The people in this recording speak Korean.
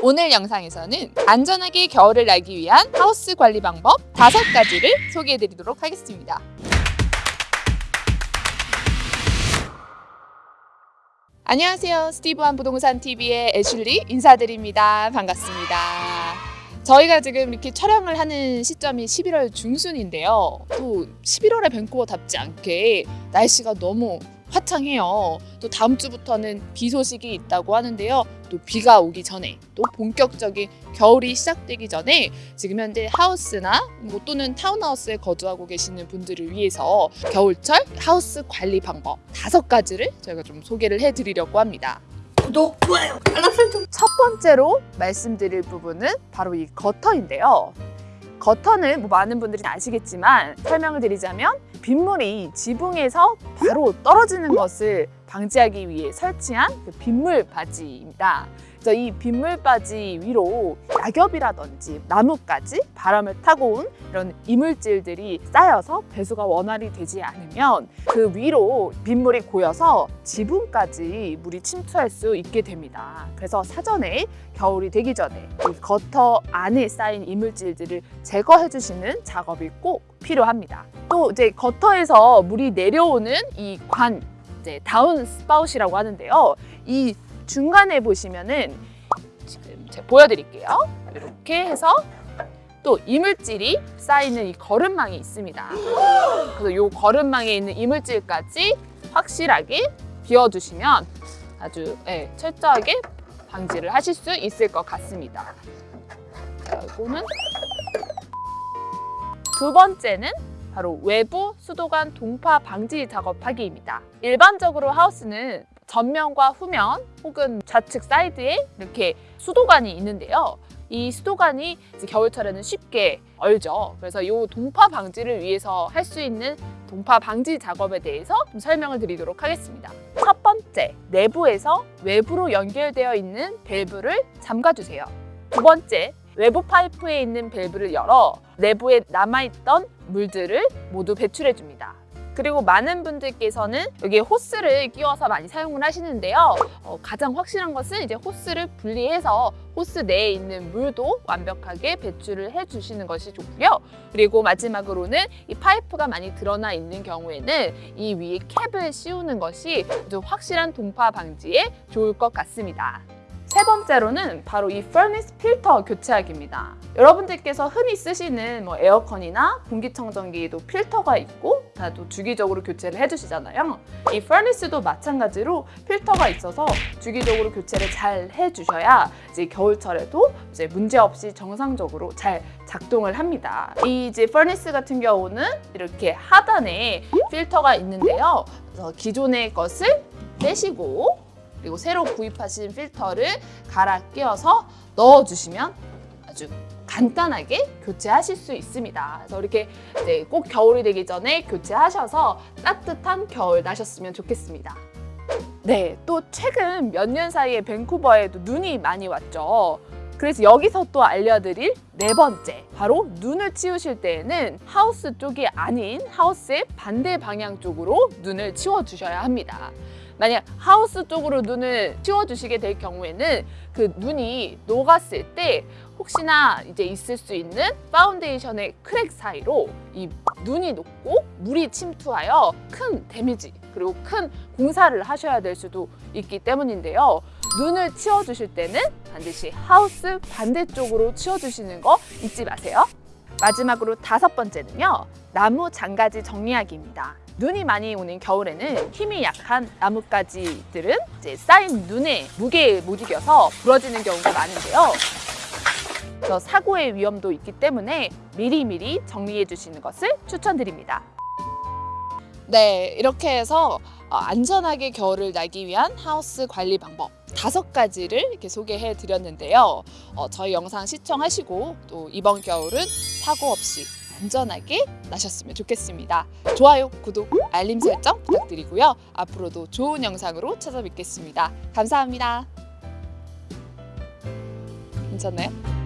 오늘 영상에서는 안전하게 겨울을 나기 위한 하우스 관리 방법 다섯 가지를 소개해 드리도록 하겠습니다. 안녕하세요. 스티브한 부동산 TV의 애슐리 인사드립니다. 반갑습니다. 저희가 지금 이렇게 촬영을 하는 시점이 11월 중순인데요. 또 11월에 밴쿠버답지 않게 날씨가 너무 화창해요. 또 다음 주부터는 비 소식이 있다고 하는데요. 또 비가 오기 전에 또 본격적인 겨울이 시작되기 전에 지금 현재 하우스나 뭐 또는 타운하우스에 거주하고 계시는 분들을 위해서 겨울철 하우스 관리 방법 다섯 가지를 저희가 좀 소개를 해드리려고 합니다. 구독, 좋아요, 알람 설정. 첫 번째로 말씀드릴 부분은 바로 이 거터인데요. 거터는 뭐 많은 분들이 아시겠지만 설명을 드리자면 빗물이 지붕에서 바로 떨어지는 것을 방지하기 위해 설치한 그 빗물 바지입니다. 그래서 이 빗물 바지 위로 낙엽이라든지 나뭇가지, 바람을 타고 온 이런 이물질들이 쌓여서 배수가 원활히 되지 않으면 그 위로 빗물이 고여서 지붕까지 물이 침투할 수 있게 됩니다. 그래서 사전에 겨울이 되기 전에 이 거터 안에 쌓인 이물질들을 제거해 주시는 작업이 꼭 필요합니다. 또 이제 거터에서 물이 내려오는 이 관, 이제 downspout이라고 하는데요. 이 중간에 보시면은 지금 제가 보여드릴게요. 이렇게 해서 또 이물질이 쌓이는 이 거름망이 있습니다. 그래서 이 거름망에 있는 이물질까지 확실하게 비워주시면 아주 예, 철저하게 방지를 하실 수 있을 것 같습니다. 자, 이거는 두 번째는 바로 외부 수도관 동파 방지 작업하기입니다. 일반적으로 하우스는 전면과 후면 혹은 좌측 사이드에 이렇게 수도관이 있는데요. 이 수도관이 겨울철에는 쉽게 얼죠. 그래서 이 동파 방지를 위해서 할 수 있는 동파 방지 작업에 대해서 좀 설명을 드리도록 하겠습니다. 첫 번째, 내부에서 외부로 연결되어 있는 밸브를 잠가주세요. 두 번째, 외부 파이프에 있는 밸브를 열어 내부에 남아있던 물들을 모두 배출해 줍니다. 그리고 많은 분들께서는 여기에 호스를 끼워서 많이 사용을 하시는데요. 어, 가장 확실한 것은 이제 호스를 분리해서 호스 내에 있는 물도 완벽하게 배출을 해주시는 것이 좋고요. 그리고 마지막으로는 이 파이프가 많이 드러나 있는 경우에는 이 위에 캡을 씌우는 것이 좀 확실한 동파 방지에 좋을 것 같습니다. 세 번째로는 바로 이 furnace 필터 교체하기입니다. 여러분들께서 흔히 쓰시는 뭐 에어컨이나 공기청정기에도 필터가 있고 다도 주기적으로 교체를 해주시잖아요. 이 furnace도 마찬가지로 필터가 있어서 주기적으로 교체를 잘 해주셔야 이제 겨울철에도 이제 문제 없이 정상적으로 잘 작동을 합니다. 이 이제 furnace 같은 경우는 이렇게 하단에 필터가 있는데요. 기존의 것을 떼시고 그리고 새로 구입하신 필터를 갈아 끼워서 넣어주시면 아주 간단하게 교체하실 수 있습니다. 그래서 이렇게 네, 꼭 겨울이 되기 전에 교체하셔서 따뜻한 겨울 나셨으면 좋겠습니다. 네, 또 최근 몇 년 사이에 밴쿠버에도 눈이 많이 왔죠. 그래서 여기서 또 알려드릴 네 번째, 바로 눈을 치우실 때에는 하우스 쪽이 아닌 하우스의 반대 방향 쪽으로 눈을 치워주셔야 합니다. 만약 하우스 쪽으로 눈을 치워주시게 될 경우에는 그 눈이 녹았을 때 혹시나 이제 있을 수 있는 foundation의 crack 사이로 이 눈이 녹고 물이 침투하여 큰 damage 그리고 큰 공사를 하셔야 될 수도 있기 때문인데요. 눈을 치워주실 때는 반드시 하우스 반대쪽으로 치워주시는 거 잊지 마세요. 마지막으로 다섯 번째는요. 나무 잔가지 정리하기입니다. 눈이 많이 오는 겨울에는 힘이 약한 나뭇가지들은 이제 쌓인 눈에 무게에 못 이겨서 부러지는 경우가 많은데요. 그래서 사고의 위험도 있기 때문에 미리미리 정리해 주시는 것을 추천드립니다. 네, 이렇게 해서 어, 안전하게 겨울을 나기 위한 하우스 관리 방법 다섯 가지를 이렇게 소개해 드렸는데요. 어, 저희 영상 시청하시고 또 이번 겨울은 사고 없이 안전하게 나셨으면 좋겠습니다. 좋아요, 구독, 알림 설정 부탁드리고요. 앞으로도 좋은 영상으로 찾아뵙겠습니다. 감사합니다. 괜찮나요?